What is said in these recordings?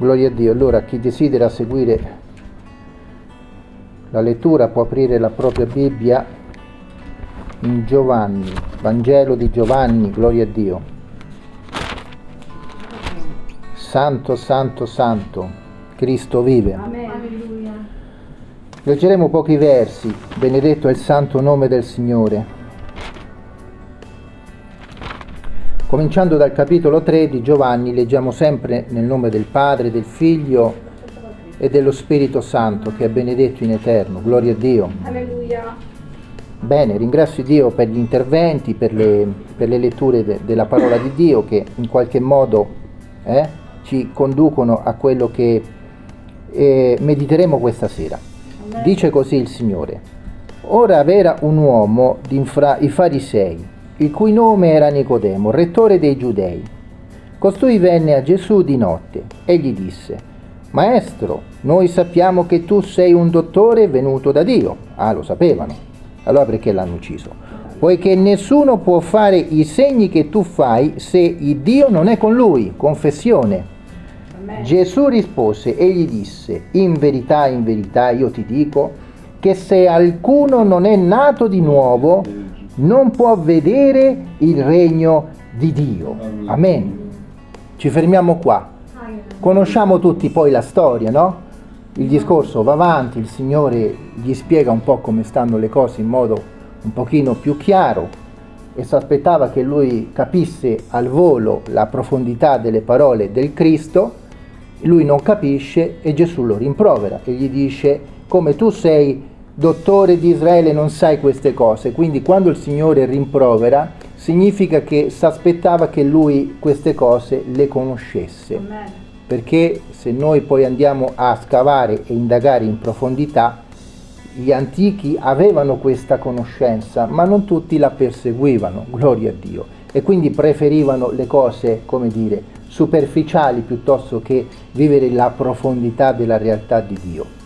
Gloria a Dio. Allora chi desidera seguire la lettura può aprire la propria Bibbia in Giovanni, Vangelo di Giovanni, gloria a Dio. Santo, santo, santo, Cristo vive. Alleluia. Leggeremo pochi versi, benedetto è il santo nome del Signore. Cominciando dal capitolo 3 di Giovanni, leggiamo sempre nel nome del Padre, del Figlio e dello Spirito Santo, che è benedetto in eterno. Gloria a Dio. Alleluia. Bene, ringrazio Dio per gli interventi, per le, per le letture de- della parola di Dio che in qualche modo eh, ci conducono a quello che eh, mediteremo questa sera. Dice così il Signore. Ora v'era un uomo d'infra i farisei, il cui nome era Nicodemo, rettore dei giudei. Costui venne a Gesù di notte e gli disse, Maestro, noi sappiamo che tu sei un dottore venuto da Dio. Ah, lo sapevano. Allora perché l'hanno ucciso? Poiché nessuno può fare i segni che tu fai se il Dio non è con lui. Confessione. Amen. Gesù rispose e gli disse, in verità, in verità io ti dico che se alcuno non è nato di nuovo, non può vedere il regno di Dio. Amen. Ci fermiamo qua. Conosciamo tutti poi la storia, no? Il discorso va avanti, il Signore gli spiega un po' come stanno le cose in modo un pochino più chiaro e si aspettava che lui capisse al volo la profondità delle parole del Cristo, lui non capisce e Gesù lo rimprovera e gli dice come tu sei dottore di Israele non sai queste cose, quindi quando il Signore rimprovera significa che si aspettava che lui queste cose le conoscesse Amen. perché se noi poi andiamo a scavare e indagare in profondità, gli antichi avevano questa conoscenza, ma non tutti la perseguivano, gloria a Dio, e quindi preferivano le cose, come dire, superficiali piuttosto che vivere la profondità della realtà di Dio.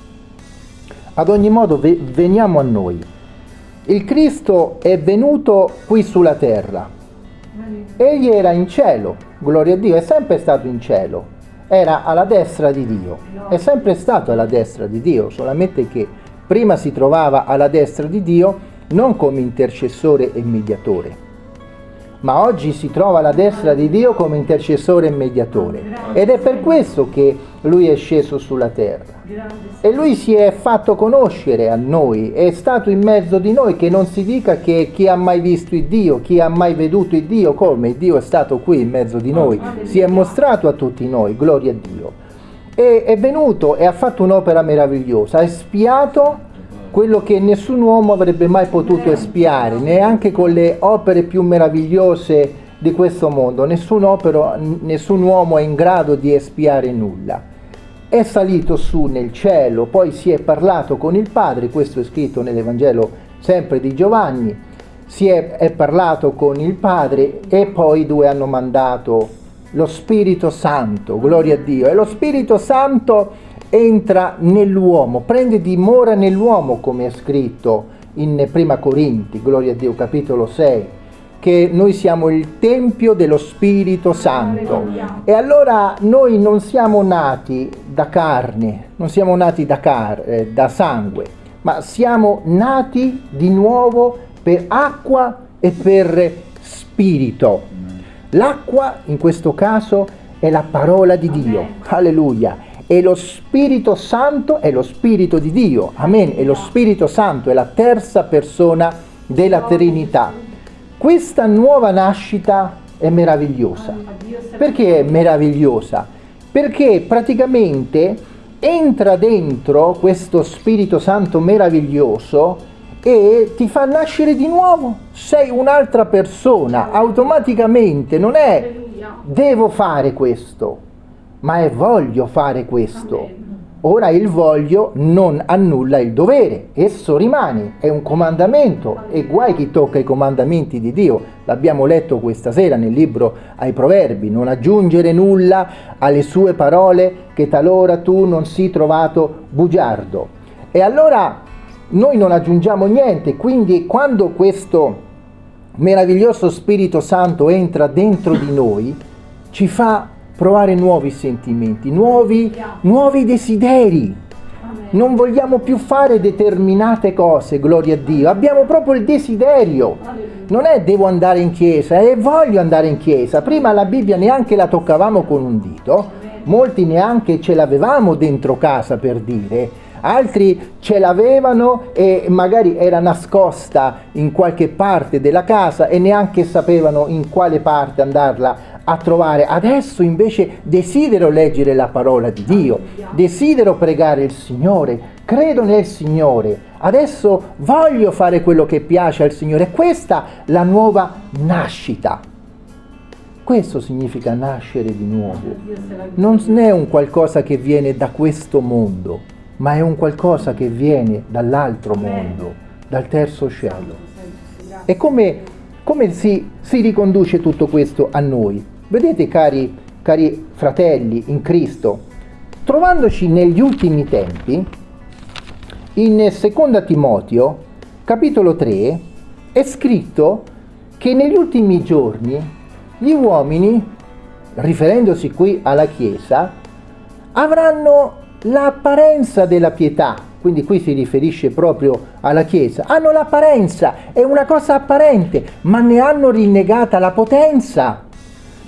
Ad ogni modo, ve- veniamo a noi. Il Cristo è venuto qui sulla terra, Egli era in cielo, gloria a Dio, è sempre stato in cielo, era alla destra di Dio, è sempre stato alla destra di Dio, solamente che prima si trovava alla destra di Dio non come intercessore e mediatore, ma oggi si trova alla destra di Dio come intercessore e mediatore. Ed è per questo che lui è sceso sulla terra. E lui si è fatto conoscere a noi, è stato in mezzo di noi, che non si dica che chi ha mai visto il Dio, chi ha mai veduto il Dio, come Dio è stato qui in mezzo di noi, si è mostrato a tutti noi, gloria a Dio. E è venuto e ha fatto un'opera meravigliosa, ha espiato quello che nessun uomo avrebbe mai potuto espiare, neanche con le opere più meravigliose di questo mondo, nessun, opero, nessun uomo è in grado di espiare nulla. È salito su nel cielo, poi si è parlato con il Padre, questo è scritto nell'Evangelo sempre di Giovanni, si è, è parlato con il Padre e poi i due hanno mandato lo Spirito Santo, gloria a Dio, e lo Spirito Santo entra nell'uomo, prende dimora nell'uomo come è scritto in Prima Corinti, gloria a Dio, capitolo 6 che noi siamo il tempio dello Spirito Santo. E allora noi non siamo nati da carne, non siamo nati da, car- eh, da sangue, ma siamo nati di nuovo per acqua e per spirito. L'acqua in questo caso è la parola di Dio. Alleluia. E lo Spirito Santo è lo Spirito di Dio. Amen. E lo Spirito Santo è la terza persona della Trinità. Questa nuova nascita è meravigliosa. Perché è meravigliosa? Perché praticamente entra dentro questo Spirito Santo meraviglioso e ti fa nascere di nuovo. Sei un'altra persona, automaticamente non è devo fare questo, ma è voglio fare questo. Ora il voglio non annulla il dovere, esso rimane, è un comandamento e guai chi tocca i comandamenti di Dio. L'abbiamo letto questa sera nel libro ai Proverbi, non aggiungere nulla alle sue parole che talora tu non sii trovato bugiardo. E allora noi non aggiungiamo niente, quindi quando questo meraviglioso Spirito Santo entra dentro di noi, ci fa provare nuovi sentimenti, nuovi, nuovi desideri. Non vogliamo più fare determinate cose, gloria a Dio. Abbiamo proprio il desiderio. Non è devo andare in chiesa, è voglio andare in chiesa. Prima la Bibbia neanche la toccavamo con un dito, molti neanche ce l'avevamo dentro casa per dire, altri ce l'avevano e magari era nascosta in qualche parte della casa e neanche sapevano in quale parte andarla a trovare. Adesso invece desidero leggere la parola di Dio, desidero pregare il Signore, credo nel Signore. Adesso voglio fare quello che piace al Signore. Questa è la nuova nascita. Questo significa nascere di nuovo. Non è un qualcosa che viene da questo mondo, ma è un qualcosa che viene dall'altro mondo, dal terzo cielo. E come, come si, si riconduce tutto questo a noi? Vedete cari, cari fratelli in Cristo, trovandoci negli ultimi tempi, in seconda Timoteo, capitolo 3, è scritto che negli ultimi giorni gli uomini, riferendosi qui alla Chiesa, avranno l'apparenza della pietà, quindi qui si riferisce proprio alla Chiesa, hanno l'apparenza, è una cosa apparente, ma ne hanno rinnegata la potenza,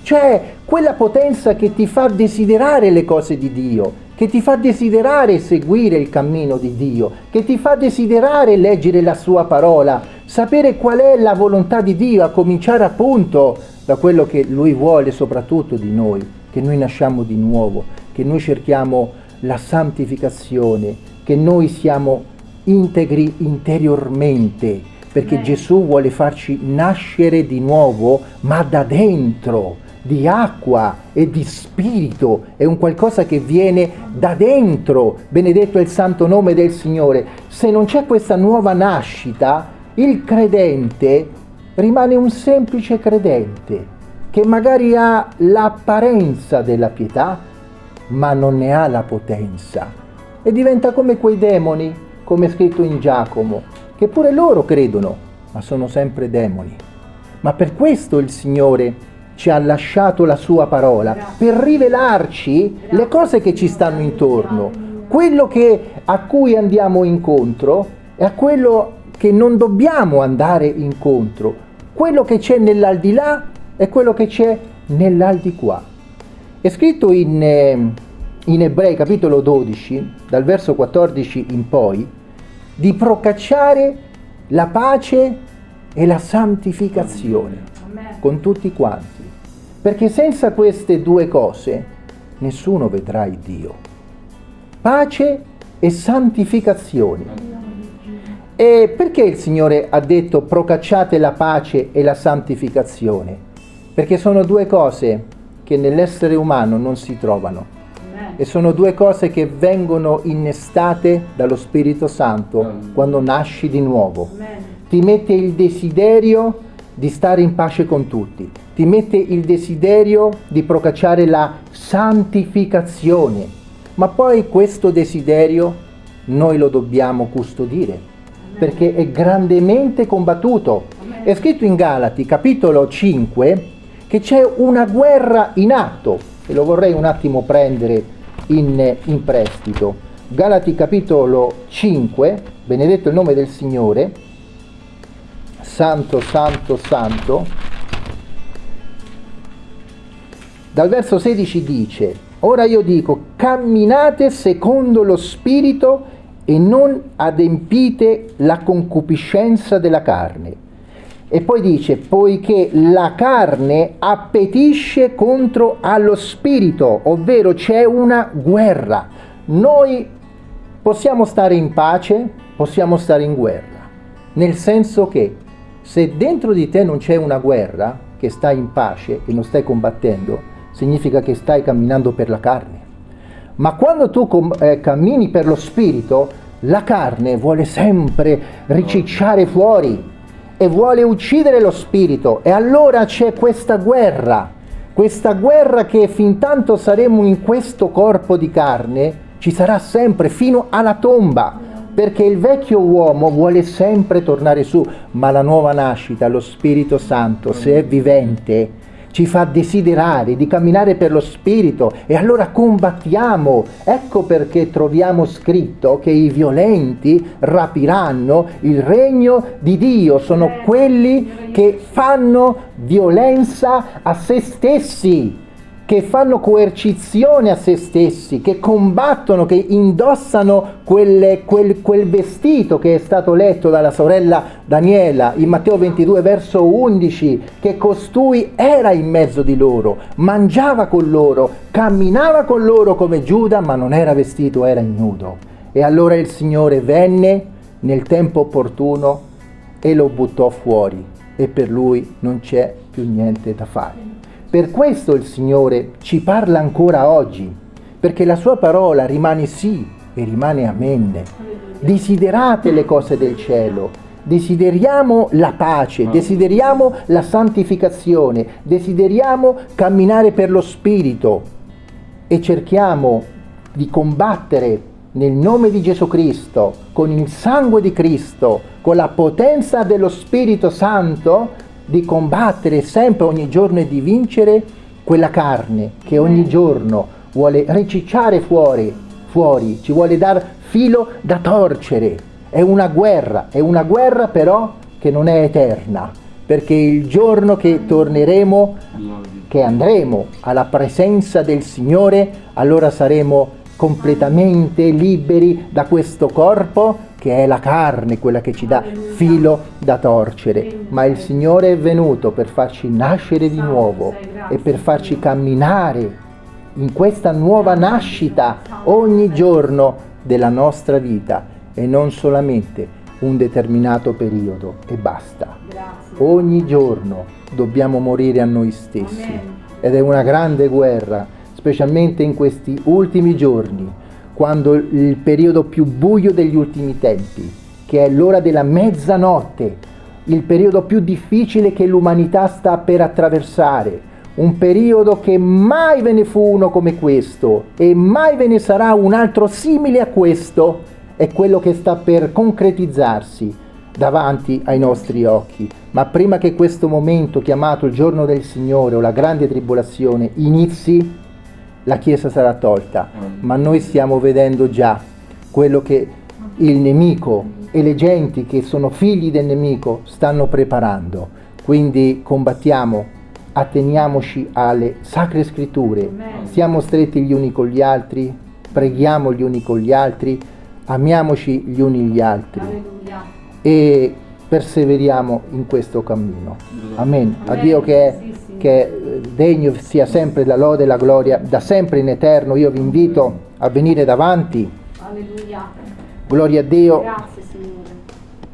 cioè quella potenza che ti fa desiderare le cose di Dio, che ti fa desiderare seguire il cammino di Dio, che ti fa desiderare leggere la sua parola, sapere qual è la volontà di Dio, a cominciare appunto da quello che Lui vuole soprattutto di noi, che noi nasciamo di nuovo, che noi cerchiamo la santificazione, che noi siamo integri interiormente, perché Amen. Gesù vuole farci nascere di nuovo, ma da dentro, di acqua e di spirito, è un qualcosa che viene da dentro, benedetto è il santo nome del Signore. Se non c'è questa nuova nascita, il credente rimane un semplice credente, che magari ha l'apparenza della pietà, ma non ne ha la potenza. E diventa come quei demoni, come scritto in Giacomo, che pure loro credono, ma sono sempre demoni. Ma per questo il Signore ci ha lasciato la sua parola, per rivelarci le cose che ci stanno intorno, quello che, a cui andiamo incontro e a quello che non dobbiamo andare incontro, quello che c'è nell'aldilà e quello che c'è nell'aldiquà. È scritto in, eh, in Ebrei capitolo 12, dal verso 14 in poi, di procacciare la pace e la santificazione Amen. con tutti quanti. Perché senza queste due cose nessuno vedrà il Dio. Pace e santificazione. E perché il Signore ha detto procacciate la pace e la santificazione? Perché sono due cose che nell'essere umano non si trovano. E sono due cose che vengono innestate dallo Spirito Santo quando nasci di nuovo. Ti mette il desiderio di stare in pace con tutti, ti mette il desiderio di procacciare la santificazione, ma poi questo desiderio noi lo dobbiamo custodire, perché è grandemente combattuto. È scritto in Galati, capitolo 5, che c'è una guerra in atto, e lo vorrei un attimo prendere in, in prestito. Galati capitolo 5, benedetto il nome del Signore, santo, santo, santo, dal verso 16 dice, ora io dico, camminate secondo lo Spirito e non adempite la concupiscenza della carne. E poi dice, poiché la carne appetisce contro allo Spirito, ovvero c'è una guerra. Noi possiamo stare in pace, possiamo stare in guerra, nel senso che se dentro di te non c'è una guerra, che stai in pace e non stai combattendo, significa che stai camminando per la carne. Ma quando tu eh, cammini per lo spirito, la carne vuole sempre ricicciare fuori e vuole uccidere lo spirito. E allora c'è questa guerra, questa guerra che fin tanto saremo in questo corpo di carne ci sarà sempre fino alla tomba, perché il vecchio uomo vuole sempre tornare su, ma la nuova nascita, lo Spirito Santo, se è vivente, ci fa desiderare di camminare per lo Spirito e allora combattiamo. Ecco perché troviamo scritto che i violenti rapiranno il regno di Dio, sono quelli che fanno violenza a se stessi che fanno coercizione a se stessi, che combattono, che indossano quelle, quel, quel, vestito che è stato letto dalla sorella Daniela in Matteo 22 verso 11, che costui era in mezzo di loro, mangiava con loro, camminava con loro come Giuda, ma non era vestito, era ignudo. E allora il Signore venne nel tempo opportuno e lo buttò fuori e per lui non c'è più niente da fare. Per questo il Signore ci parla ancora oggi, perché la sua parola rimane sì e rimane amen. Desiderate le cose del cielo, desideriamo la pace, desideriamo la santificazione, desideriamo camminare per lo Spirito e cerchiamo di combattere nel nome di Gesù Cristo, con il sangue di Cristo, con la potenza dello Spirito Santo, di combattere sempre ogni giorno e di vincere quella carne che ogni giorno vuole ricicciare fuori, fuori, ci vuole dar filo da torcere. È una guerra, è una guerra però che non è eterna, perché il giorno che torneremo, che andremo alla presenza del Signore, allora saremo completamente liberi da questo corpo che è la carne, quella che ci dà filo da torcere, ma il Signore è venuto per farci nascere di nuovo e per farci camminare in questa nuova nascita ogni giorno della nostra vita e non solamente un determinato periodo. E basta. Ogni giorno dobbiamo morire a noi stessi. Ed è una grande guerra, specialmente in questi ultimi giorni quando il periodo più buio degli ultimi tempi, che è l'ora della mezzanotte, il periodo più difficile che l'umanità sta per attraversare, un periodo che mai ve ne fu uno come questo e mai ve ne sarà un altro simile a questo, è quello che sta per concretizzarsi davanti ai nostri occhi. Ma prima che questo momento chiamato il giorno del Signore o la grande tribolazione inizi, la Chiesa sarà tolta, ma noi stiamo vedendo già quello che il nemico e le genti che sono figli del nemico stanno preparando. Quindi combattiamo, atteniamoci alle sacre scritture, siamo stretti gli uni con gli altri, preghiamo gli uni con gli altri, amiamoci gli uni gli altri. E perseveriamo in questo cammino. Amen. A Dio che è che degno sia sempre la lode e la gloria da sempre in eterno. Io vi invito a venire davanti. Alleluia. Gloria a Dio. Grazie Signore.